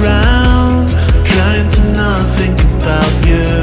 ground Trying to not think about you.